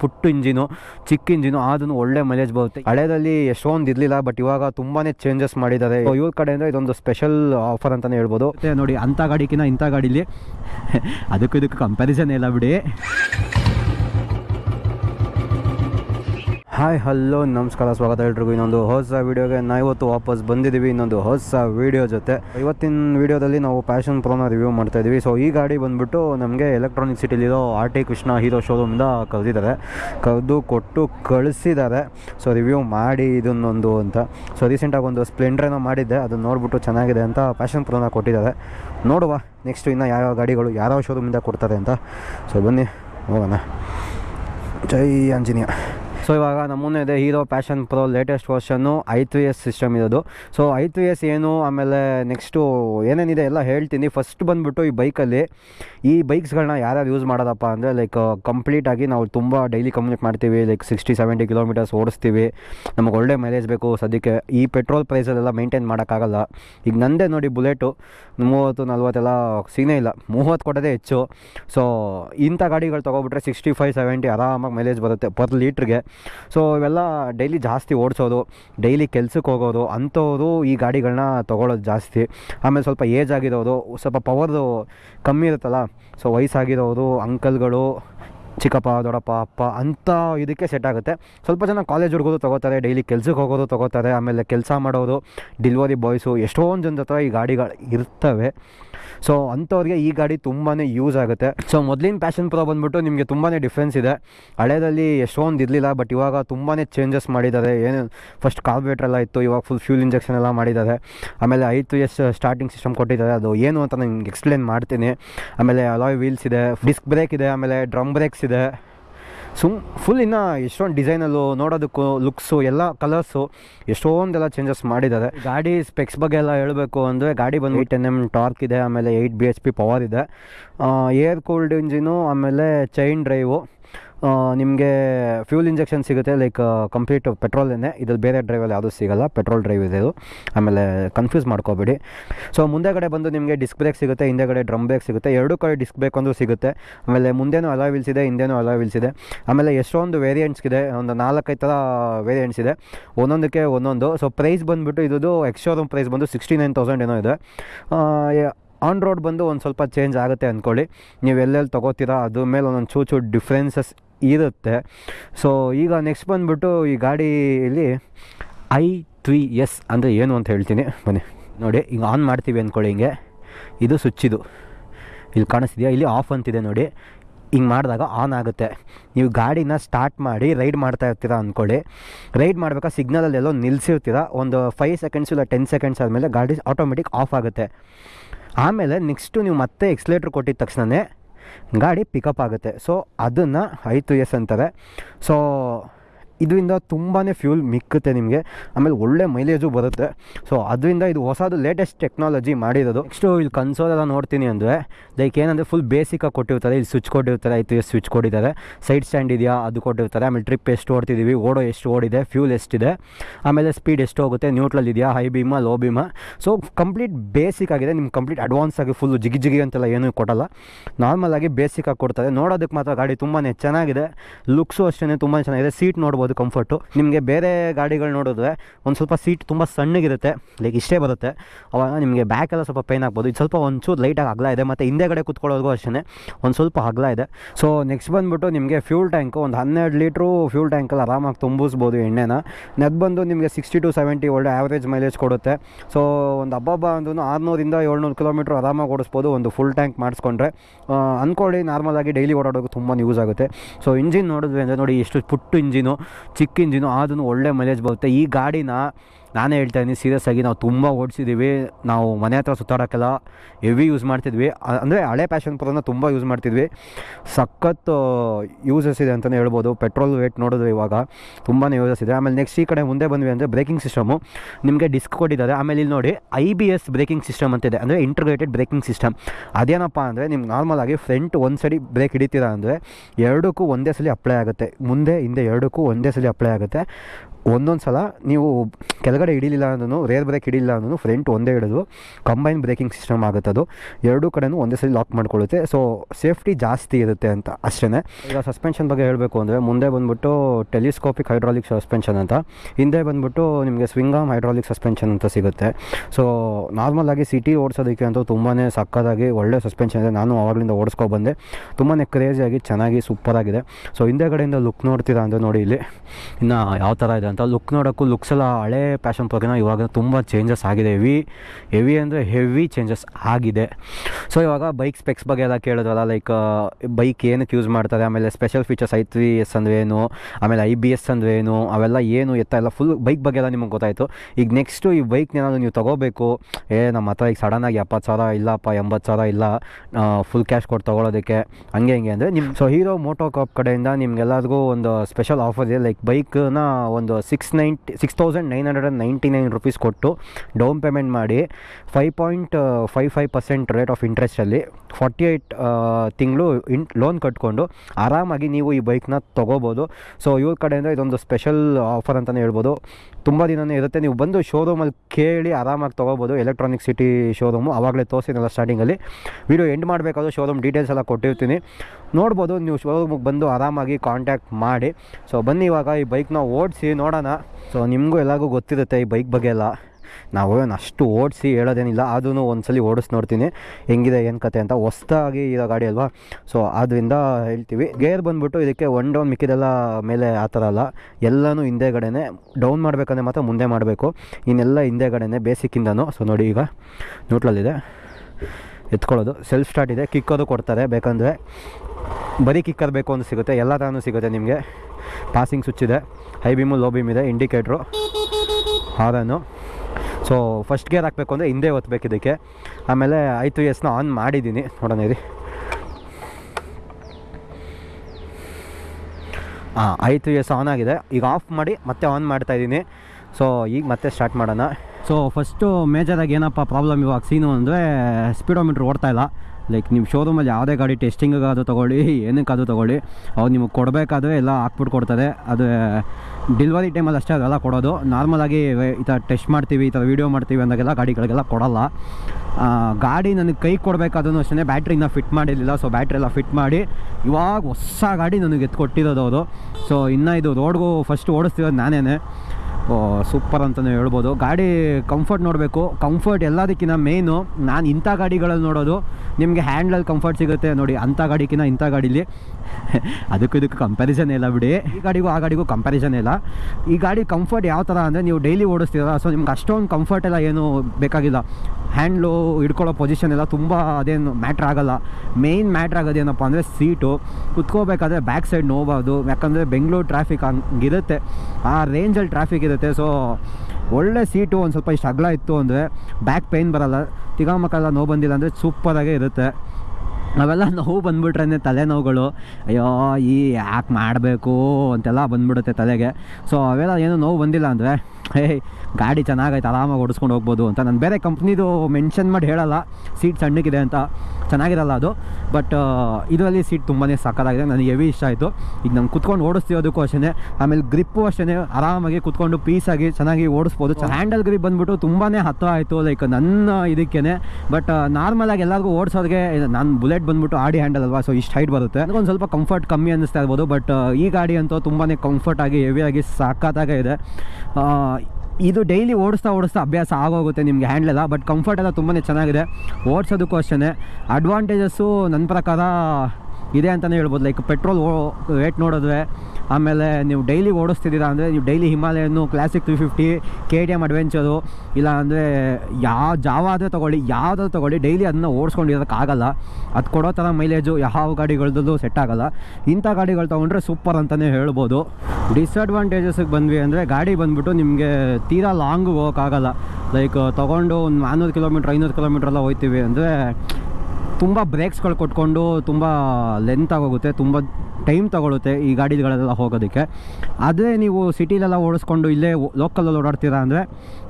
ಪುಟ್ಟು engine, ಚಿಕ್ಕ engine ಅದನ್ನು ಒಳ್ಳೆ ಮೈಲೇಜ್ ಬರುತ್ತೆ. ಹಳೇದಲ್ಲಿ ಎಷ್ಟೊಂದು ಇರಲಿಲ್ಲ ಬಟ್ ಇವಾಗ ತುಂಬಾ ಚೇಂಜಸ್ ಮಾಡಿದ್ದಾರೆ. ಇವ್ರ ಕಡೆಯಿಂದ ಇದೊಂದು ಸ್ಪೆಷಲ್ ಆಫರ್ ಅಂತಲೇ ಹೇಳ್ಬೋದು. ನೋಡಿ, ಅಂಥ ಗಾಡಿಕಿನ ಇಂಥ ಗಾಡೀಲಿ, ಅದಕ್ಕೂ ಇದಕ್ಕೂ ಕಂಪ್ಯಾರಿಸನ್ ಇಲ್ಲ ಬಿಡಿ. ಹಾಯ್, ಹಲೋ, ನಮಸ್ಕಾರ. ಸ್ವಾಗತ ಎಲ್ರಿಗೂ. ಇನ್ನೊಂದು ಹೊಸ ವೀಡಿಯೋಗೆ ನಾವು ಇವತ್ತು ವಾಪಸ್ ಬಂದಿದ್ದೀವಿ. ಇನ್ನೊಂದು ಹೊಸ ವೀಡಿಯೋ ಜೊತೆ. ಇವತ್ತಿನ ವೀಡಿಯೋದಲ್ಲಿ ನಾವು ಪ್ಯಾಷನ್ ಪ್ರೋನ ರಿವ್ಯೂ ಮಾಡ್ತಾ ಇದ್ದೀವಿ. ಸೊ ಈ ಗಾಡಿ ಬಂದ್ಬಿಟ್ಟು ನಮಗೆ ಎಲೆಕ್ಟ್ರಾನಿಕ್ ಸಿಟಿಲಿರೋ ಆರ್ ಟಿ ಕೃಷ್ಣ ಹೀರೋ ಶೋರೂಮಿಂದ ಕರೆದಿದ್ದಾರೆ. ಕರೆದು ಕೊಟ್ಟು ಕಳಿಸಿದ್ದಾರೆ. ಸೊ ರಿವ್ಯೂ ಮಾಡಿ ಇದನ್ನೊಂದು ಅಂತ. ಸೊ ರೀಸೆಂಟಾಗಿ ಒಂದು ಸ್ಪ್ಲೆಂಡ್ರೇನೋ ಮಾಡಿದ್ದೆ. ಅದನ್ನು ನೋಡಿಬಿಟ್ಟು ಚೆನ್ನಾಗಿದೆ ಅಂತ ಪ್ಯಾಷನ್ ಪ್ರೋನ ಕೊಟ್ಟಿದ್ದಾರೆ. ನೋಡುವ ನೆಕ್ಸ್ಟ್ ಇನ್ನು ಯಾವ ಗಾಡಿಗಳು ಯಾವ್ಯಾವ ಶೋರೂಮಿಂದ ಕೊಡ್ತಾರೆ ಅಂತ. ಸೊ ಬನ್ನಿ, ಹೋಗೋಣ. ಜೈ ಆಂಜನೇಯ. ಸೊ ಇವಾಗ ನಮ್ಮನೆ ಇದೆ ಹೀರೋ ಪ್ಯಾಷನ್ ಪ್ರೋ ಲೇಟೆಸ್ಟ್ ವರ್ಷನ್ನು ಐ ತ್ರೀ ಎಸ್ ಸಿಸ್ಟಮ್ ಇರೋದು. ಸೊ ಐ ತ್ರೀ ಎಸ್ ಏನು, ಆಮೇಲೆ ನೆಕ್ಸ್ಟು ಏನೇನಿದೆ ಎಲ್ಲ ಹೇಳ್ತೀನಿ. ಫಸ್ಟ್ ಬಂದುಬಿಟ್ಟು ಈ ಬೈಕಲ್ಲಿ ಈ ಬೈಕ್ಸ್ಗಳನ್ನ ಯಾರ್ಯಾರು ಯೂಸ್ ಮಾಡೋದಪ್ಪ ಅಂದರೆ ಲೈಕ್ ಕಂಪ್ಲೀಟಾಗಿ ನಾವು ತುಂಬ ಡೈಲಿ ಕಮ್ಯುನಿಟ್ ಮಾಡ್ತೀವಿ. ಲೈಕ್ ಸಿಕ್ಸ್ಟಿ ಸೆವೆಂಟಿ ಕಿಲೋಮೀಟರ್ಸ್ ಓಡಿಸ್ತೀವಿ. ನಮಗೆ ಒಳ್ಳೆ ಮೈಲೇಜ್ ಬೇಕು. ಸದ್ಯಕ್ಕೆ ಈ ಪೆಟ್ರೋಲ್ ಪ್ರೈಸಲ್ಲೆಲ್ಲ ಮೇಂಟೈನ್ ಮಾಡೋಕ್ಕಾಗಲ್ಲ. ಈಗ ನಂದೇ ನೋಡಿ ಬುಲೆಟು. ಮೂವತ್ತು, ನಲ್ವತ್ತೆಲ್ಲ ಸೀನೇ ಇಲ್ಲ. ಮೂವತ್ತು ಕೊಡೋದೇ ಹೆಚ್ಚು. ಸೊ ಇಂಥ ಗಾಡಿಗಳು ತೊಗೊಬಿಟ್ರೆ ಸಿಕ್ಸ್ಟಿ ಫೈವ್ ಸೆವೆಂಟಿ ಆರಾಮಾಗಿ ಮೈಲೇಜ್ ಬರುತ್ತೆ ಪರ್ ಲೀಟ್ರಿಗೆ ಸೊ ಇವೆಲ್ಲ ಡೈಲಿ ಜಾಸ್ತಿ ಓಡಿಸೋದು ಡೈಲಿ ಕೆಲ್ಸಕ್ಕೆ ಹೋಗೋದು ಅಂಥವ್ರು ಈ ಗಾಡಿಗಳನ್ನ ತೊಗೊಳೋದು ಜಾಸ್ತಿ. ಆಮೇಲೆ ಸ್ವಲ್ಪ ಏಜ್ ಆಗಿರೋದು, ಸ್ವಲ್ಪ ಪವರ್ದು ಕಮ್ಮಿ ಇರುತ್ತಲ್ಲ ಸೊ ವಯಸ್ಸಾಗಿರೋರು ಅಂಕಲ್ಗಳು ಚಿಕ್ಕಪ್ಪ, ದೊಡ್ಡಪ್ಪ, ಅಪ್ಪ ಅಂಥ ಇದಕ್ಕೆ ಸೆಟ್ ಆಗುತ್ತೆ. ಸ್ವಲ್ಪ ಜನ ಕಾಲೇಜ್ ಹುಡುಗೋದು ತೊಗೋತಾರೆ ಡೈಲಿ ಕೆಲ್ಸಕ್ಕೆ ಹೋಗೋದು ತೊಗೋತಾರೆ, ಆಮೇಲೆ ಕೆಲಸ ಮಾಡೋದು ಡಿಲ್ವರಿ ಬಾಯ್ಸು ಎಷ್ಟೊಂದು ಜನ ಹತ್ರ ಈ ಗಾಡಿಗಳು ಇರ್ತವೆ. ಸೊ ಅಂಥವ್ರಿಗೆ ಈ ಗಾಡಿ ತುಂಬಾ ಯೂಸ್ ಆಗುತ್ತೆ. ಸೊ ಮೊದಲಿನ ಪ್ಯಾಷನ್ ಪ್ರೋ ಬಂದ್ಬಿಟ್ಟು ನಿಮಗೆ ತುಂಬಾ ಡಿಫ್ರೆನ್ಸ್ ಇದೆ. ಹಳೇದಲ್ಲಿ ಎಷ್ಟೊಂದು ಇರಲಿಲ್ಲ ಬಟ್ ಇವಾಗ ತುಂಬಾ ಚೇಂಜಸ್ ಮಾಡಿದ್ದಾರೆ. ಏನು ಫಸ್ಟ್ ಕಾರ್ಬೇಟ್ರ್ ಎಲ್ಲ ಇತ್ತು, ಇವಾಗ ಫುಲ್ ಫ್ಯೂಲ್ ಇಂಜೆಕ್ಷನ್ ಎಲ್ಲ ಮಾಡಿದ್ದಾರೆ. ಆಮೇಲೆ I two S starting system ಕೊಟ್ಟಿದ್ದಾರೆ. ಅದು ಏನು ಅಂತ ನಾನು ನಿಮ್ಗೆ ಎಕ್ಸ್ಪ್ಲೇನ್ ಮಾಡ್ತೀನಿ. ಆಮೇಲೆ ಅಲಾಯ್ ವೀಲ್ಸ್ ಇದೆ ಡಿಸ್ಕ್ ಬ್ರೇಕ್ ಇದೆ, ಆಮೇಲೆ ಡ್ರಮ್ ಬ್ರೇಕ್ಸ್ ಇದೆ ಸುಮ್ ಫುಲ್ ಇನ್ನು ಎಷ್ಟೊಂದು ಡಿಸೈನಲ್ಲು ನೋಡೋದಕ್ಕೂ ಲುಕ್ಸು ಎಲ್ಲ ಕಲರ್ಸು ಎಷ್ಟೊಂದೆಲ್ಲ ಚೇಂಜಸ್ ಮಾಡಿದ್ದಾರೆ. ಗಾಡಿ ಸ್ಪೆಕ್ಸ್ ಬಗ್ಗೆ ಎಲ್ಲ ಹೇಳಬೇಕು ಅಂದರೆ ಗಾಡಿ ಬಂದು ಎನ್ ಎಂ ಟಾರ್ಕ್ ಇದೆ ಆಮೇಲೆ eight B H P power ಇದೆ. ಏರ್ ಕೂಲ್ಡ್ ಇಂಜಿನು ಆಮೇಲೆ ಚೈನ್ ಡ್ರೈವು ನಿಮಗೆ ಫ್ಯೂಲ್ ಇಂಜೆಕ್ಷನ್ ಸಿಗುತ್ತೆ, ಲೈಕ್ ಕಂಪ್ಲೀಟ್ ಪೆಟ್ರೋಲನ್ನೇ ಇದ್ರಲ್ಲಿ ಬೇರೆ ಡ್ರೈವಲ್ಲಿ ಯಾವುದೂ ಸಿಗೋಲ್ಲ, ಪೆಟ್ರೋಲ್ ಡ್ರೈವ್ ಇದೆ ಇದು. ಆಮೇಲೆ ಕನ್ಫ್ಯೂಸ್ ಮಾಡ್ಕೋಬೇಡಿ. ಸೊ, ಮುಂದೆಗಡೆ ಬಂದು ನಿಮಗೆ ಡಿಸ್ಕ್ ಬ್ರೇಕ್ ಸಿಗುತ್ತೆ, ಹಿಂದೆಗಡೆ ಡ್ರಮ್ ಬ್ರೇಕ್ ಸಿಗುತ್ತೆ, ಎರಡು ಕಡೆ ಡಿಸ್ಕ್ ಬ್ರೇಕ್ ಒಂದು ಸಿಗುತ್ತೆ. ಆಮೇಲೆ ಮುಂದೆನೂ ಅಲಾ ವೀಲ್ಸ್ ಇದೆ, ಹಿಂದೆನೂ ಅಲಾ ವೀಲ್ಸ್ ಇದೆ. ಆಮೇಲೆ ಎಷ್ಟೊಂದು ವೇರಿಯಂಟ್ಸ್ ಇದೆ, ಒಂದು ನಾಲ್ಕೈದು ಥರ ವೇರಿಯಂಟ್ಸ್ ಇದೆ. ಒಂದೊಂದಕ್ಕೆ ಒಂದೊಂದು. ಸೊ ಪ್ರೈಸ್ ಬಂದುಬಿಟ್ಟು ಇದು ಎಕ್ಸ್ ಶೋರೂಮ್ ಪ್ರೈಸ್ ಬಂದು ಸಿಕ್ಸ್ಟಿ ನೈನ್ ತೌಸಂಡ್ ಏನೋ ಇದೆ. ಆನ್ ರೋಡ್ ಬಂದು ಒಂದು ಸ್ವಲ್ಪ ಚೇಂಜ್ ಆಗುತ್ತೆ ಅಂದ್ಕೊಳ್ಳಿ ನೀವು ಎಲ್ಲೆಲ್ಲಿ ತೊಗೋತೀರಾ, ಅದ್ರ ಮೇಲೆ ಒಂದೊಂದು ಚೂರು ಚೂರು ಡಿಫ್ರೆನ್ಸಸ್ ಇರುತ್ತೆ. ಸೊ ಈಗ ನೆಕ್ಸ್ಟ್ ಬಂದುಬಿಟ್ಟು ಈ ಗಾಡೀಲಿ ಐ ತ್ರೀ ಎಸ್ ಅಂದರೆ ಏನು ಅಂತ ಹೇಳ್ತೀನಿ. ಬನ್ನಿ, ನೋಡಿ ಈಗ ಆನ್ ಮಾಡ್ತೀವಿ ಅಂದ್ಕೊಳ್ಳಿ ಹಿಂಗೆ. ಇದು ಸ್ವಿಚ್ಚಿದು. ಇಲ್ಲಿ ಕಾಣಿಸ್ತಿದೆಯಾ? ಇಲ್ಲಿ ಆಫ್ ಅಂತಿದೆ ನೋಡಿ. ಹಿಂಗೆ ಮಾಡಿದಾಗ ಆನ್ ಆಗುತ್ತೆ. ನೀವು ಗಾಡಿನ ಸ್ಟಾರ್ಟ್ ಮಾಡಿ ರೈಡ್ ಮಾಡ್ತಾ ಇರ್ತೀರಾ ಅಂದ್ಕೊಳ್ಳಿ ರೈಡ್ ಮಾಡಬೇಕಾ ಸಿಗ್ನಲಲ್ಲೆಲ್ಲೋ ನಿಲ್ಲಿಸಿರ್ತೀರ ಒಂದು ಫೈವ್ ಸೆಕೆಂಡ್ಸ್ ಇಲ್ಲ ಟೆನ್ ಸೆಕೆಂಡ್ಸ್ ಆದಮೇಲೆ ಗಾಡಿ ಆಟೋಮೆಟಿಕ್ ಆಫ್ ಆಗುತ್ತೆ. ಆಮೇಲೆ ನೆಕ್ಸ್ಟು ನೀವು ಮತ್ತೆ ಎಕ್ಸ್ಲೇಟ್ರ್ ಕೊಟ್ಟಿದ ತಕ್ಷಣವೇ ಗಾಡಿ ಪಿಕಪ್ ಆಗುತ್ತೆ. ಸೊ ಅದನ್ನು ಐ ಟು ಎಸ್ ಅಂತಾರೆ. ಸೊ ಇದರಿಂದ ತುಂಬಾ ಫ್ಯೂಲ್ ಮಿಕ್ಕುತ್ತೆ ನಿಮಗೆ, ಆಮೇಲೆ ಒಳ್ಳೆ ಮೈಲೇಜು ಬರುತ್ತೆ. ಸೊ ಅದರಿಂದ ಇದು ಹೊಸದು ಲೇಟೆಸ್ಟ್ ಟೆಕ್ನಾಲಜಿ ಮಾಡಿರೋದು. ನೆಕ್ಸ್ಟು ಇಲ್ಲಿ ಕನ್ಸೋಲ್ ಎಲ್ಲ ನೋಡ್ತೀನಿ ಅಂದರೆ ಲೈಕ್ ಏನಂದರೆ ಫುಲ್ ಬೇಸಿಕಾಗಿ ಕೊಟ್ಟಿರ್ತಾರೆ. ಇಲ್ಲಿ ಸ್ವಿಚ್ ಕೊಟ್ಟಿರ್ತಾರೆ ಎಸ್ ಸ್ವಿಚ್ ಕೊಟ್ಟಿದ್ದಾರೆ. ಸೈಡ್ ಸ್ಟ್ಯಾಂಡ್ ಇದೆಯಾ? ಅದು ಕೊಟ್ಟಿರ್ತಾರೆ. ಆಮೇಲೆ ಟ್ರಿಪ್ ಎಷ್ಟು ಓಡ್ತಿದ್ದೀವಿ ಓಡೋ ಎಷ್ಟು ಓಡಿದೆ? ಫ್ಯೂಲ್ ಎಷ್ಟಿದೆ? ಆಮೇಲೆ ಸ್ಪೀಡ್ ಎಷ್ಟು ಹೋಗುತ್ತೆ? ನ್ಯೂಟ್ರಲ್ ಇದೆಯಾ? ಹೈ ಬೀಮಾ ಲೋ ಬೀಮಾ ಸೊ ಕಂಪ್ಲೀಟ್ ಬೇಸಿಕ್ ಆಗಿದೆ. ನಿಮ್ಗೆ ಕಂಪ್ಲೀಟ್ ಅಡ್ವಾನ್ಸ್ ಆಗಿ ಫುಲ್ಲು ಜಿಗಿ ಜಿಗಿ ಅಂತೆಲ್ಲ ಏನೂ ಕೊಡಲ್ಲ. ನಾರ್ಮಲ್ ಆಗಿ ಬೇಸಿಕಾಗಿ ಕೊಡ್ತಾರೆ. ನೋಡೋದಕ್ಕೆ ಮಾತ್ರ ಗಾಡಿ ತುಂಬಾ ಚೆನ್ನಾಗಿದೆ. ಲುಕ್ಸು ಅಷ್ಟೇ ತುಂಬ ಚೆನ್ನಾಗಿದೆ. ಸೀಟ್ ನೋಡ್ಬೋದು. ಕಂಫರ್ಟು ನಿಮಗೆ ಬೇರೆ ಗಾಡಿಗಳು ನೋಡಿದ್ರೆ ಒಂದು ಸ್ವಲ್ಪ ಸೀಟ್ ತುಂಬ ಸಣ್ಣಗಿರುತ್ತೆ ಲೈಕ್ ಇಷ್ಟೇ ಬರುತ್ತೆ. ಅವಾಗ ನಿಮಗೆ ಬ್ಯಾಕೆಲ್ಲ ಸ್ವಲ್ಪ ಪೇನ್ ಆಗ್ಬೋದು. ಇದು ಸ್ವಲ್ಪ ಒಂಚೂರು ಲೈಟಾಗಿ ಅಗಲ ಇದೆ, ಮತ್ತು ಹಿಂದೆಗಡೆ ಕುತ್ಕೊಳ್ಳೋದು ಅಷ್ಟೇ ಒಂದು ಸ್ವಲ್ಪ ಅಗಲ ಇದೆ. ಸೊ ನೆಕ್ಸ್ಟ್ ಬಂದುಬಿಟ್ಟು ನಿಮಗೆ ಫ್ಯೂಲ್ ಟ್ಯಾಂಕು ಒಂದು ಹನ್ನೆರಡು ಲೀಟ್ರು ಫ್ಯೂಲ್ ಟ್ಯಾಂಕಲ್ಲಿ ಆರಾಮಾಗಿ ತುಂಬಿಸ್ಬೋದು ಎಣ್ಣೆನ. ನೆದ್ ಬಂದು ನಿಮಗೆ ಸಿಕ್ಸ್ಟಿ ಟು ಸೆವೆಂಟಿ ಒಳ್ಳೆ ಆ್ಯಾವ್ರೇಜ್ ಮೈಲೇಜ್ ಕೊಡುತ್ತೆ. ಸೊ ಒಂದು ಹಬ್ಬಬ್ಬ ಅಂದ್ರೂ ಆರುನೂರಿಂದ ಏಳ್ನೂರು ಕಿಲೋಮೀಟ್ರ್ ಆರಾಮಾಗಿ ಓಡಿಸ್ಬೋದು ಒಂದು ಫುಲ್ ಟ್ಯಾಂಕ್ ಮಾಡಿಸ್ಕೊಂಡ್ರೆ. ಅಂದ್ಕೊಳ್ಳಿ ನಾರ್ಮಲಾಗಿ ಡೈಲಿ ಓಡಾಡೋದು ತುಂಬ ಯೂಸ್ ಆಗುತ್ತೆ. ಸೊ ಇಂಜಿನ್ ನೋಡಿದ್ವಿ ಅಂದರೆ ನೋಡಿ, ಎಷ್ಟು ಪುಟ್ಟು ಇಂಜಿನು ಚಿಕ್ಕ ಇಂಜಿನು ಅದನ್ನು ಒಳ್ಳೆ ಮೈಲೇಜ್ ಬರುತ್ತೆ. ಈ ಗಾಡಿನ ನಾನೇ ಹೇಳ್ತಾ ಸೀರಿಯಸ್ ಆಗಿ ನಾವು ತುಂಬ ಓಡಿಸಿದ್ದೀವಿ. ನಾವು ಮನೆ ಹತ್ರ ಸುತ್ತಾಡೋಕ್ಕೆಲ್ಲ ಹೆವಿ ಯೂಸ್ ಮಾಡ್ತಿದ್ವಿ. ಅಂದರೆ ಹಳೆ ಪ್ಯಾಷನ್ ಪ್ರೋನ ತುಂಬ ಯೂಸ್ ಮಾಡ್ತಿದ್ವಿ. ಸಖತ್ ಯೂಸಸ್ ಇದೆ ಅಂತಲೇ ಹೇಳ್ಬೋದು. ಪೆಟ್ರೋಲ್ ವೇಟ್ ನೋಡಿದ್ರೆ ಇವಾಗ ತುಂಬಾ ಯೂಸಸ್ ಇದೆ. ಆಮೇಲೆ ನೆಕ್ಸ್ಟ್ ಈ ಕಡೆ ಮುಂದೆ ಬಂದ್ವಿ ಅಂದರೆ ಬ್ರೇಕಿಂಗ್ ಸಿಸ್ಟಮು ನಿಮಗೆ ಡಿಸ್ಕ್ ಕೊಟ್ಟಿದ್ದಾರೆ. ಆಮೇಲೆ ಇಲ್ಲಿ ನೋಡಿ I B S braking system ಅಂತಿದೆ ಅಂದರೆ ಇಂಟಿಗ್ರೇಟೆಡ್ ಬ್ರೇಕಿಂಗ್ ಸಿಸ್ಟಮ್ ಅದೇನಪ್ಪ ಅಂದರೆ ನಿಮ್ಗೆ ನಾರ್ಮಲ್ ಆಗಿ ಫ್ರಂಟ್ ಒಂದು ಸರಿ ಬ್ರೇಕ್ ಹಿಡಿತೀರ ಅಂದರೆ ಎರಡಕ್ಕೂ ಒಂದೇ ಸಲ ಅಪ್ಲೈ ಆಗುತ್ತೆ. ಮುಂದೆ, ಹಿಂದೆ ಎರಡಕ್ಕೂ ಒಂದೇ ಸಲ ಅಪ್ಲೈ ಆಗುತ್ತೆ. ಒಂದೊಂದು ಸಲ ನೀವು ಕೆಳಗಡೆ ಹಿಡಿಲಿಲ್ಲ ಅಂದ್ರೂ ರೇರ್ ಬ್ರೇಕ್ ಹಿಡಿಲಿಲ್ಲ ಅಂದ್ರೂ ಫ್ರಂಟ್ ಒಂದೇ ಹಿಡಿದು ಕಂಬೈನ್ ಬ್ರೇಕಿಂಗ್ ಸಿಸ್ಟಮ್ ಆಗುತ್ತೆ ಅದು. ಎರಡೂ ಕಡೆನೂ ಒಂದೇ ಸಲ ಲಾಕ್ ಮಾಡ್ಕೊಳ್ಳುತ್ತೆ. ಸೊ ಸೇಫ್ಟಿ ಜಾಸ್ತಿ ಇರುತ್ತೆ ಅಂತ ಅಷ್ಟೇ ಈಗ ಸಸ್ಪೆನ್ಷನ್ ಬಗ್ಗೆ ಹೇಳಬೇಕು ಅಂದರೆ, ಮುಂದೆ ಬಂದ್ಬಿಟ್ಟು ಟೆಲಿಸ್ಕೋಪಿಕ್ ಹೈಡ್ರಾಲಿಕ್ ಸಸ್ಪೆನ್ಷನ್ ಅಂತ. ಹಿಂದೆ ಬಂದ್ಬಿಟ್ಟು ನಿಮಗೆ ಸ್ವಿಂಗಾಮ್ ಹೈಡ್ರಾಲಿಕ್ ಸಸ್ಪೆನ್ಷನ್ ಅಂತ ಸಿಗುತ್ತೆ. ಸೊ ನಾರ್ಮಲ್ ಆಗಿ ಸಿಟಿ ಓಡಿಸೋದಕ್ಕೆ ಅಂತೂ ತುಂಬಾ ಸಕ್ಕತ್ತಾಗಿ ಒಳ್ಳೆ ಸಸ್ಪೆನ್ಷನ್ ಇದೆ. ನಾನು ಆವಾಗಲಿಂದ ಓಡಿಸ್ಕೊ ಬಂದೆ. ತುಂಬಾ ಕ್ರೇಜಿಯಾಗಿ ಚೆನ್ನಾಗಿ ಸೂಪರಾಗಿದೆ ಸೊ ಹಿಂದೆಗಡೆಯಿಂದ ಲುಕ್ ನೋಡ್ತೀರಾ ಅಂದರೆ ನೋಡಿ ಇಲ್ಲಿ. ಇನ್ನು ಯಾವ ಥರ ಇದೆ ಅಂತ ಲುಕ್ ನೋಡೋಕ್ಕೂ ಲುಕ್ಸ್ ಎಲ್ಲ ಹಳೆ ಪ್ಯಾಷನ್ ಇವಾಗ ತುಂಬ ಚೇಂಜಸ್ ಆಗಿದೆ. ಹೆವಿ ಹೆವಿ ಅಂದರೆ ಹೆವಿ ಚೇಂಜಸ್ ಆಗಿದೆ. ಸೊ ಇವಾಗ ಬೈಕ್ ಸ್ಪೆಕ್ಸ್ ಬಗ್ಗೆ ಎಲ್ಲ ಕೇಳಿದ್ರಲ್ಲ ಲೈಕ್ ಬೈಕ್ ಏನಕ್ಕೆ ಯೂಸ್ ಮಾಡ್ತಾರೆ, ಆಮೇಲೆ special features I three S ಅಂದರೆ ಏನು, ಆಮೇಲೆ ಐ ಬಿ ಎಸ್ ಅಂದರೆ ಏನು, ಅವೆಲ್ಲ ಏನು ಎತ್ತ ಎಲ್ಲ ಫುಲ್ ಬೈಕ್ ಬಗ್ಗೆ ಎಲ್ಲ ನಿಮಗೆ ಗೊತ್ತಾಯಿತು. ಈಗ ನೆಕ್ಸ್ಟು ಈ ಬೈಕ್ನೇನಾದ್ರು ನೀವು ತೊಗೋಬೇಕು, ಏ, ನಮ್ಮ ಹತ್ರ ಈಗ ಸಡನ್ನಾಗಿ ಎಪ್ಪತ್ತು ಸಾವಿರ ಇಲ್ಲಪ್ಪ, ಎಂಬತ್ತು ಸಾವಿರ ಇಲ್ಲ ಫುಲ್ ಕ್ಯಾಶ್ ಕೊಟ್ಟು ತೊಗೊಳೋದಕ್ಕೆ, ಹಂಗೆ ಹಿಂಗೆ ಅಂದರೆ ನಿಮ್ಮ ಸೊ ಹೀರೋ ಮೋಟೋ ಕಾಪ್ ಕಡೆಯಿಂದ ನಿಮ್ಗೆಲ್ಲರಿಗೂ ಒಂದು ಸ್ಪೆಷಲ್ ಆಫರ್ ಇದೆ. ಲೈಕ್ ಬೈಕ್ನ ಒಂದು six ninety six thousand nine hundred and ninety nine rupees ಕೊಟ್ಟು ಡೌನ್ ಪೇಮೆಂಟ್ ಮಾಡಿ five point five five percent rate of ಇಂಟ್ರೆಸ್ಟಲ್ಲಿ forty eight ತಿಂಗಳು ಇನ್ ಲೋನ್ ಕಟ್ಕೊಂಡು ಆರಾಮಾಗಿ ನೀವು ಈ ಬೈಕ್ನ ತೊಗೋಬೋದು. ಸೊ ಇವ್ರ ಕಡೆಯಿಂದ ಇದೊಂದು ಸ್ಪೆಷಲ್ ಆಫರ್ ಅಂತಲೇ ಹೇಳ್ಬೋದು. ತುಂಬ ದಿನವೇ ಇರುತ್ತೆ. ನೀವು ಬಂದು ಶೋರೂಮಲ್ಲಿ ಕೇಳಿ ಆರಾಮಾಗಿ ತೊಗೋಬೋದು. ಎಲೆಕ್ಟ್ರಾನಿಕ್ ಸಿಟಿ ಶೋರೂಮು ಆವಾಗಲೇ ತೋರಿಸಿನಲ್ಲ ಸ್ಟಾರ್ಟಿಂಗಲ್ಲಿ ವಿಡಿಯೋ ಎಂಡ್ ಮಾಡಬೇಕಾದ್ರೂ ಶೋರೂಮ್ ಡೀಟೇಲ್ಸ್ ಎಲ್ಲ ಕೊಟ್ಟಿರ್ತೀನಿ. ನೋಡ್ಬೋದು, ನೀವು ಶೋರೂಮಿಗೆ ಬಂದು ಆರಾಮಾಗಿ ಕಾಂಟ್ಯಾಕ್ಟ್ ಮಾಡಿ. ಸೊ ಬನ್ನಿ ಇವಾಗ ಈ ಬೈಕ್ನ ಓಡಿಸಿ ನೋಡೋಣ. ಸೊ ನಿಮಗೂ ಎಲ್ಲರಿಗೂ ಗೊತ್ತಿರುತ್ತೆ ಈ ಬೈಕ್ ಬಗ್ಗೆ ಎಲ್ಲ. ನಾವು ಅಷ್ಟು ಓಡಿಸಿ ಹೇಳೋದೇನಿಲ್ಲ ಅದೂ ಒಂದ್ಸಲಿ ಓಡಿಸಿ ನೋಡ್ತೀನಿ. ಹೆಂಗಿದೆ, ಏನು ಕತೆ ಅಂತ ಹೊಸ್ದಾಗಿ ಇರೋ ಗಾಡಿ ಅಲ್ವಾ? ಸೊ ಆದ್ದರಿಂದ ಹೇಳ್ತೀವಿ. ಗೇರ್ ಬಂದ್ಬಿಟ್ಟು ಇದಕ್ಕೆ ಒನ್ ಡೌನ್ ಮಿಕ್ಕಿದೆಲ್ಲ ಮೇಲೆ ಆ ಥರ ಅಲ್ಲ. ಎಲ್ಲನೂ ಹಿಂದೆಗಡೆನೇ ಡೌನ್ ಮಾಡಬೇಕಂದ್ರೆ ಮಾತ್ರ ಮುಂದೆ ಮಾಡಬೇಕು. ಇನ್ನೆಲ್ಲ ಹಿಂದೆಗಡೆನೆ ಬೇಸಿಕ್ಕಿಂದನೂ ಸೊ ನೋಡಿ ಈಗ ನ್ಯೂಟ್ರಲ್ಲಿದೆ ಎತ್ಕೊಳ್ಳೋದು. ಸೆಲ್ಫ್ ಸ್ಟಾರ್ಟ್ ಇದೆ. ಕಿಕ್ಕೋದು ಕೊಡ್ತಾರೆ. ಬೇಕಂದರೆ ಬರೀ ಕಿಕ್ಕರ್ ಬೇಕು ಅಂತ ಸಿಗುತ್ತೆ. ಎಲ್ಲ ಥರನೂ ಸಿಗುತ್ತೆ ನಿಮಗೆ. ಪಾಸಿಂಗ್ ಸ್ವಿಚ್ ಇದೆ. ಹೈ ಬೀಮು ಲೋ ಬೀಮ್ ಇದೆ. Indicator horn so first gear ಹಾಕಬೇಕು ಅಂದರೆ ಹಿಂದೆ ಒತ್ತಬೇಕು ಇದಕ್ಕೆ. ಆಮೇಲೆ ಐ ಟು ಎಸ್ನ ಆನ್ ಮಾಡಿದ್ದೀನಿ. ನೋಡೋಣ ಇರಿ. ಹಾಂ ಐ ಟು ಎಸ್ ಆನ್ ಆಗಿದೆ. ಈಗ ಆಫ್ ಮಾಡಿ ಮತ್ತೆ ಆನ್ ಮಾಡ್ತಾ ಇದ್ದೀನಿ. ಸೊ ಈಗ ಮತ್ತೆ ಸ್ಟಾರ್ಟ್ ಮಾಡೋಣ. ಸೊ ಫಸ್ಟು ಮೇಜರಾಗಿ ಏನಪ್ಪ ಪ್ರಾಬ್ಲಮ್ ಇವಾಗ ಸೀನು ಅಂದರೆ ಸ್ಪೀಡೋಮೀಟ್ರ್ ಓಡ್ತಾ ಇಲ್ಲ. ಲೈಕ್ ನಿಮ್ಮ ಶೋರೂಮಲ್ಲಿ ಯಾವುದೇ ಗಾಡಿ ಟೆಸ್ಟಿಂಗಾದರೂ ತೊಗೊಳ್ಳಿ, ಏನಕ್ಕಾದರೂ ತೊಗೊಳ್ಳಿ. ಅವ್ರು ನಿಮಗೆ ಕೊಡಬೇಕಾದ್ರೆ ಎಲ್ಲ ಹಾಕ್ಬಿಟ್ಟು ಕೊಡ್ತಾರೆ. ಅದು ಡೆಲಿವರಿ ಟೈಮಲ್ಲಿ ಅಷ್ಟೇ ಅದೆಲ್ಲ ಕೊಡೋದು. ನಾರ್ಮಲಾಗಿ ಈ ಥರ ಟೆಸ್ಟ್ ಮಾಡ್ತೀವಿ, ಈ ಥರ ವೀಡಿಯೋ ಮಾಡ್ತೀವಿ ಅಂದಾಗೆಲ್ಲ ಗಾಡಿಗಳಿಗೆಲ್ಲ ಕೊಡಲ್ಲ. ಗಾಡಿ ನನಗೆ ಕೈ ಕೊಡಬೇಕಾದ್ರೂ ಅಷ್ಟೇ ಬ್ಯಾಟ್ರಿನ ಫಿಟ್ ಮಾಡಿರಲಿಲ್ಲ. ಸೊ ಬ್ಯಾಟ್ರಿ ಎಲ್ಲ ಫಿಟ್ ಮಾಡಿ ಇವಾಗ ಹೊಸ ಗಾಡಿ ನನಗೆ ಎತ್ತು ಕೊಟ್ಟಿರೋದು ಅವರು. ಸೊ ಇನ್ನು ಇದು ರೋಡ್ಗೂ ಫಸ್ಟ್ ಓಡಿಸ್ತಿರೋದು ನಾನೇ ಸೂಪರ್ ಅಂತಲೇ ಹೇಳ್ಬೋದು. ಗಾಡಿ ಕಂಫರ್ಟ್ ನೋಡಬೇಕು. ಕಂಫರ್ಟ್ ಎಲ್ಲದಕ್ಕಿಂತ ಮೇಯ್ನು ನಾನು ಇಂಥ ಗಾಡಿಗಳಲ್ಲಿ ನೋಡೋದು, ನಿಮಗೆ ಹ್ಯಾಂಡ್ಲಲ್ಲಿ ಕಂಫರ್ಟ್ ಸಿಗುತ್ತೆ ನೋಡಿ, ಅಂಥ ಗಾಡಿಗಿಂತ ಇಂಥ ಗಾಡೀಲಿ. ಅದಕ್ಕೂ ಇದಕ್ಕೂ ಕಂಪ್ಯಾರಿಸನ್ ಇಲ್ಲ ಬಿಡಿ. ಈ ಗಾಡಿಗೂ ಆ ಗಾಡಿಗೂ ಕಂಪ್ಯಾರಿಸನ್ ಇಲ್ಲ. ಈ ಗಾಡಿ ಕಂಫರ್ಟ್ ಯಾವ ಥರ ಅಂದರೆ ನೀವು ಡೈಲಿ ಓಡಿಸ್ತೀರ? ಸೊ ನಿಮ್ಗೆ ಅಷ್ಟೊಂದು ಕಂಫರ್ಟ್ ಎಲ್ಲ ಏನು ಬೇಕಾಗಿಲ್ಲ. ಹ್ಯಾಂಡ್ಲು ಹಿಡ್ಕೊಳ್ಳೋ ಪೊಸಿಷನ್ ಎಲ್ಲ ತುಂಬ ಅದೇನು ಮ್ಯಾಟ್ರ್ ಆಗಲ್ಲ. ಮೇಯ್ನ್ ಮ್ಯಾಟ್ರ್ ಆಗೋದೇನಪ್ಪ ಅಂದರೆ ಸೀಟು ಕುತ್ಕೋಬೇಕಾದ್ರೆ ಬ್ಯಾಕ್ ಸೈಡ್ ನೋಬಾರ್ದು ಯಾಕಂದರೆ ಬೆಂಗಳೂರು ಟ್ರಾಫಿಕ್ ಹಂಗಿರುತ್ತೆ. ಆ ರೇಂಜಲ್ಲಿ ಟ್ರಾಫಿಕ್ ಇರುತ್ತೆ. ಸೊ ಒಳ್ಳೆ ಸೀಟು ಒಂದು ಸ್ವಲ್ಪ ಇಷ್ಟು ಅಗಲ ಇತ್ತು ಅಂದರೆ ಬ್ಯಾಕ್ ಪೇಯ್ನ್ ಬರಲ್ಲ. ತಿಗಾಮಕ್ಕೆಲ್ಲ ನೋವು ಬಂದಿಲ್ಲ ಅಂದರೆ ಸೂಪರಾಗೇ ಇರುತ್ತೆ. ಅವೆಲ್ಲ ನೋವು ಬಂದ್ಬಿಟ್ರೆ ತಲೆನೋವುಗಳು. ಅಯ್ಯೋ, ಈ ಯಾಕೆ ಮಾಡಬೇಕು ಅಂತೆಲ್ಲ ಬಂದ್ಬಿಡುತ್ತೆ ತಲೆಗೆ. ಸೊ ಅವೆಲ್ಲ ಏನೂ ನೋವು ಬಂದಿಲ್ಲ ಅಂದರೆ ಹೇ, ಗಾಡಿ ಚೆನ್ನಾಗೈತೆ ಆರಾಮಾಗಿ ಓಡಿಸ್ಕೊಂಡು ಹೋಗ್ಬೋದು ಅಂತ. ನಾನು ಬೇರೆ ಕಂಪ್ನಿದು ಮೆನ್ಷನ್ ಮಾಡಿ ಹೇಳಲ್ಲ. ಸೀಟ್ ಸಣ್ಣಕ್ಕಿದೆ ಅಂತ. ಚೆನ್ನಾಗಿರಲ್ಲ ಅದು. ಬಟ್ ಇದರಲ್ಲಿ ಸೀಟ್ ತುಂಬಾ ಸಾಕಾಗಿದೆ. ನನಗೆ ಹೆವಿ ಇಷ್ಟ ಆಯಿತು. ಈಗ ನಾನು ಕುತ್ಕೊಂಡು ಓಡಿಸ್ತಿರೋದಕ್ಕೂ ಅಷ್ಟೇ ಆಮೇಲೆ ಗ್ರಿಪ್ಪು ಅಷ್ಟೇ ಆರಾಮಾಗಿ ಕುತ್ಕೊಂಡು ಪೀಸಾಗಿ ಚೆನ್ನಾಗಿ ಓಡಿಸ್ಬೋದು. ಹ್ಯಾಂಡಲ್ ಗ್ರಿಪ್ ಬಂದ್ಬಿಟ್ಟು ತುಂಬಾ ಹತ್ತಿರ ಆಯಿತು ಲೈಕ್ ನನ್ನ ಇದಕ್ಕೇ ಬಟ್ ನಾರ್ಮಲಾಗಿ ಎಲ್ಲರಿಗೂ ಓಡಿಸೋರಿಗೆ ನಾನು ಬುಲೆಟ್ ಬಂದ್ಬಿಟ್ಟು ಆಡಿ ಹ್ಯಾಂಡಲ್ ಅಲ್ವಾ? ಸೊ ಇಷ್ಟು ಹೈಟ್ ಬರುತ್ತೆ. ಒಂದು ಸ್ವಲ್ಪ ಕಂಫರ್ಟ್ ಕಮ್ಮಿ ಅನ್ನಿಸ್ತಾ ಇರ್ಬೋದು. ಬಟ್ ಈ ಗಾಡಿ ಅಂತೂ ತುಂಬಾ ಕಂಫರ್ಟಾಗಿ ಹೆವಿಯಾಗಿ ಸಾಕಾದಾಗ ಇದೆ. ಇದು ಡೈಲಿ ಓಡಿಸ್ತಾ ಓಡಿಸ್ತಾ ಅಭ್ಯಾಸ ಆಗೋಗುತ್ತೆ ನಿಮಗೆ ಹ್ಯಾಂಡ್ಲೆಲ್ಲ ಬಟ್ ಕಂಫರ್ಟ್ ಎಲ್ಲ ತುಂಬಾ ಚೆನ್ನಾಗಿದೆ. ಓಡಿಸೋದಕ್ಕೂ ಅಷ್ಟೇ ಅಡ್ವಾಂಟೇಜಸ್ಸು ನನ್ನ ಪ್ರಕಾರ ಇದೆ ಅಂತಲೇ ಹೇಳ್ಬೋದು. ಲೈಕ್ ಪೆಟ್ರೋಲ್ ರೇಟ್ ನೋಡಿದ್ರೆ ಆಮೇಲೆ ನೀವು ಡೈಲಿ ಓಡಿಸ್ತಿದ್ದೀರಾ ಅಂದರೆ ನೀವು daily Himalayan classic three fifty K T M adventure ಇಲ್ಲ ಅಂದರೆ ಯಾವ ಜಾವ ಆದರೆ ತೊಗೊಳ್ಳಿ, ಯಾವುದಾದ್ರು ತೊಗೊಳ್ಳಿ ಡೈಲಿ ಅದನ್ನ ಓಡಿಸ್ಕೊಂಡಿರೋಕ್ಕಾಗಲ್ಲ ಅದು ಕೊಡೋ ಥರ ಮೈಲೇಜು ಯಾವ ಗಾಡಿಗಳದ್ದು ಸೆಟ್ ಆಗೋಲ್ಲ. ಇಂಥ ಗಾಡಿಗಳು ತೊಗೊಂಡ್ರೆ ಸೂಪರ್ ಅಂತಲೇ ಹೇಳ್ಬೋದು. ಡಿಸ್ಅಡ್ವಾಂಟೇಜಸ್ಗೆ ಬಂದ್ವಿ ಅಂದರೆ ಗಾಡಿ ಬಂದುಬಿಟ್ಟು ನಿಮಗೆ ತೀರಾ ಲಾಂಗ್ ಹೋಗೋಕ್ಕಾಗಲ್ಲ. ಲೈಕ್ ತೊಗೊಂಡು ಒಂದು ನಾನ್ನೂರು ಕಿಲೋಮೀಟ್ರ್ ಐನೂರು ಕಿಲೋಮೀಟ್ರೆಲ್ಲ ಹೋಗ್ತೀವಿ ಅಂದರೆ ತುಂಬ ಬ್ರೇಕ್ಸ್ಗಳು ಕೊಟ್ಕೊಂಡು ತುಂಬ ಲೆಂತ್ ಆಗೋಗುತ್ತೆ, ತುಂಬ ಟೈಮ್ ತಗೊಳುತ್ತೆ ಈ ಗಾಡಿಗಳೆಲ್ಲ ಹೋಗೋದಕ್ಕೆ. ಅದೇ ನೀವು ಸಿಟಿಲೆಲ್ಲ ಓಡಿಸ್ಕೊಂಡು ಇಲ್ಲೇ ಲೋಕಲಲ್ಲಿ ಓಡಾಡ್ತೀರಾ ಅಂದರೆ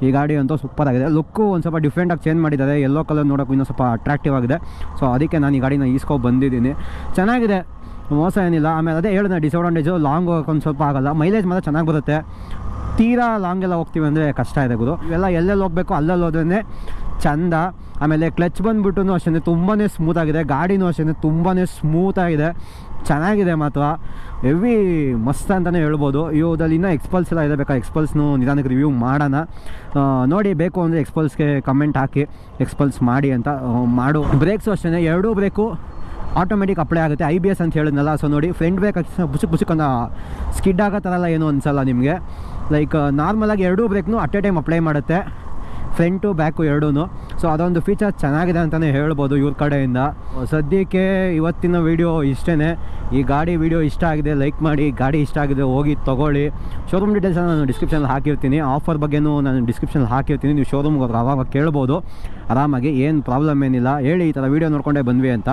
ಈ ಗಾಡಿ ಅಂತೂ ಸೂಪರ್ ಆಗಿದೆ. ಲುಕ್ಕು ಒಂದು ಸ್ವಲ್ಪ ಡಿಫ್ರೆಂಟಾಗಿ ಚೇಂಜ್ ಮಾಡಿದ್ದಾರೆ. ಎಲ್ಲೋ ಕಲರ್ ನೋಡೋಕ್ಕೂ ಇನ್ನೂ ಸ್ವಲ್ಪ ಅಟ್ರಾಕ್ಟಿವ್ ಆಗಿದೆ. ಸೊ ಅದಕ್ಕೆ ನಾನು ಈ ಗಾಡಿನ ಈಸ್ಕೊ ಬಂದಿದ್ದೀನಿ. ಚೆನ್ನಾಗಿದೆ. ಮೋಸ ಏನಿಲ್ಲ. ಆಮೇಲೆ ಅದೇ ಹೇಳಿದೆ ಡಿಸ್ಅಡ್ವಾಂಟೇಜು ಲಾಂಗ್ ಹೋಗೋಕೆ ಒಂದು ಸ್ವಲ್ಪ ಆಗಲ್ಲ. ಮೈಲೇಜ್ ಮಾತ್ರ ಚೆನ್ನಾಗಿ ಬರುತ್ತೆ. ತೀರಾ ಲಾಂಗೆಲ್ಲ ಹೋಗ್ತೀವಿ ಅಂದರೆ ಕಷ್ಟ ಇದೆ ಗುರು. ಇವೆಲ್ಲ ಎಲ್ಲೆಲ್ಲಿ ಹೋಗಬೇಕು? ಅಲ್ಲಲ್ಲಿ ಹೋದ್ರೆ ಚಂದ. ಆಮೇಲೆ ಕ್ಲಚ್ ಬಂದ್ಬಿಟ್ಟು ಅಷ್ಟೇ ತುಂಬಾ ಸ್ಮೂತಾಗಿದೆ ಗಾಡಿನೂ ಅಷ್ಟೇ ತುಂಬಾ ಸ್ಮೂತಾಗಿದೆ ಚೆನ್ನಾಗಿದೆ ಮಾತ್ರ. ಹೆವಿ ಮಸ್ತ್ ಅಂತಲೇ ಹೇಳ್ಬೋದು. ಇವುದಲ್ಲಿ ಇನ್ನೂ ಎಕ್ಸ್ಪಲ್ಸ್ ಎಲ್ಲ ಇದೆ ಬೇಕಾ ಎಕ್ಸ್ಪಲ್ಸ್ನು ನಿಧಾನಕ್ಕೆ ರಿವ್ಯೂ ಮಾಡೋಣ. ನೋಡಿ, ಬೇಕು ಅಂದರೆ ಎಕ್ಸ್ಪಲ್ಸ್ಗೆ ಕಮೆಂಟ್ ಹಾಕಿ. ಎಕ್ಸ್ಪಲ್ಸ್ ಮಾಡಿ ಅಂತ ಮಾಡು. ಬ್ರೇಕ್ಸು ಅಷ್ಟೇ ಎರಡೂ ಬ್ರೇಕು ಆಟೋಮೆಟಿಕ್ ಅಪ್ಲೈ ಆಗುತ್ತೆ. ಐ ಬಿ ಎಸ್ ಅಂತ ಹೇಳಿದ್ನಲ್ಲ. ಸೊ ನೋಡಿ ಫ್ರಂಟ್ ಬ್ರೇಕ್ ಬುಸುಕ್ ಬುಸುಕ್ ಸ್ಕಿಡ್ ಆಗೋ ಥರ ಎಲ್ಲ ಏನು ಅನಿಸಲ್ಲ ನಿಮಗೆ. ಲೈಕ್ ನಾರ್ಮಲಾಗಿ ಎರಡೂ ಬ್ರೇಕ್ನು ಅಟ್ ಎ ಟೈಮ್ ಅಪ್ಲೈ ಮಾಡುತ್ತೆ. ಫ್ರಂಟು ಬ್ಯಾಕು ಎರಡೂ ಸೊ ಅದೊಂದು ಫೀಚರ್ ಚೆನ್ನಾಗಿದೆ ಅಂತಲೇ ಹೇಳ್ಬೋದು ಇವ್ರ ಕಡೆಯಿಂದ. ಸದ್ಯಕ್ಕೆ ಇವತ್ತಿನ ವೀಡಿಯೋ ಇಷ್ಟೇ ಈ ಗಾಡಿ ವೀಡಿಯೋ ಇಷ್ಟ ಆಗಿದೆ ಲೈಕ್ ಮಾಡಿ ಗಾಡಿ ಇಷ್ಟ ಆಗಿದೆ, ಹೋಗಿ ತೊಗೊಳ್ಳಿ. ಶೋರೂಮ್ ಡೀಟೇಲ್ಸನ್ನು ನಾನು ಡಿಸ್ಕ್ರಿಪ್ಷನಲ್ಲಿ ಹಾಕಿರ್ತೀನಿ. ಆಫರ್ ಬಗ್ಗೆನೂ ನಾನು ಡಿಸ್ಕ್ರಿಪ್ಷನಲ್ಲಿ ಹಾಕಿರ್ತೀನಿ. ನೀವು ಶೋರೂಮ್ಗೆ ಹೋಗಿ ಅವಾಗ ಕೇಳ್ಬೋದು. ಆರಾಮಾಗಿ ಏನು ಪ್ರಾಬ್ಲಮ್ ಏನಿಲ್ಲ. ಹೇಳಿ ಈ ಥರ ವೀಡಿಯೋ ನೋಡ್ಕೊಂಡೇ ಬಂದ್ವಿ ಅಂತ.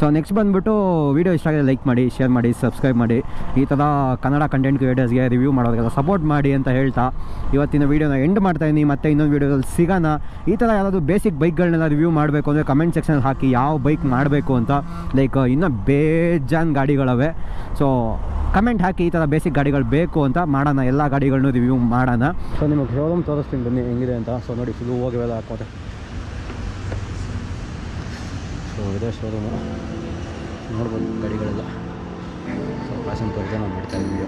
ಸೊ ನೆಕ್ಸ್ಟ್ ಬಂದುಬಿಟ್ಟು ವೀಡಿಯೋ ಇಷ್ಟ ಆಗಿದೆ ಲೈಕ್ ಮಾಡಿ ಶೇರ್ ಮಾಡಿ ಸಬ್ಸ್ಕ್ರೈಬ್ ಮಾಡಿ. ಈ ಥರ ಕನ್ನಡ ಕಂಟೆಂಟ್ ಕ್ರಿಯೇಟರ್ಸ್ಗೆ ರಿವ್ಯೂ ಮಾಡೋದಕ್ಕೆಲ್ಲ ಸಪೋರ್ಟ್ ಮಾಡಿ ಅಂತ ಹೇಳ್ತಾ ಇವತ್ತಿನ ವೀಡಿಯೋನ ಎಂಡ್ ಮಾಡ್ತಾಯಿದ್ದೀನಿ ಮತ್ತೆ ಇನ್ನೊಂದು ವೀಡಿಯೋದಲ್ಲಿ ಸಿಗೋಣ. ಈ ಥರ ಯಾರಾದರೂ ಬೇಸಿಕ್ ಬೈಕ್ಗಳನ್ನೆಲ್ಲ ರಿವ್ಯೂ ಮಾಡಬೇಕು ಅಂದರೆ ಕಮೆಂಟ್ ಸೆಕ್ಷನಲ್ಲಿ ಹಾಕಿ ಯಾವ ಬೈಕ್ ಮಾಡಬೇಕು ಅಂತ. ಲೈಕ್ ಇನ್ನೂ ಬೇಜಾನ್ ಗಾಡಿಗಳವೆ. ಸೊ ಕಮೆಂಟ್ ಹಾಕಿ ಈ ಥರ ಬೇಸಿಕ್ ಗಾಡಿಗಳು ಬೇಕು ಅಂತ ಮಾಡೋಣ. ಎಲ್ಲ ಗಾಡಿಗಳನ್ನೂ ರಿವ್ಯೂ ಮಾಡೋಣ. ಸೊ ನಿಮಗೆ ಶೋರೂಮ್ ತೋರಿಸ್ತೀನಿ ಬನ್ನಿ. ಹೆಂಗಿದೆ ಅಂತ. ಸೊ ನೋಡಿ ಫುಲ್ಲು ಹೋಗಿವೆಲ್ಲ ಹಾಕೋತೆ ಸೊ ಇದೇ ಶೋರೂಮು ನೋಡ್ಬೋದು ಗಾಡಿಗಳೆಲ್ಲ. ಸೊ ಪ್ಯಾಸನ್ ಪರ್ಜೆ ನಾನು ಮಾಡ್ತಾಯಿದ್ದೀವಿ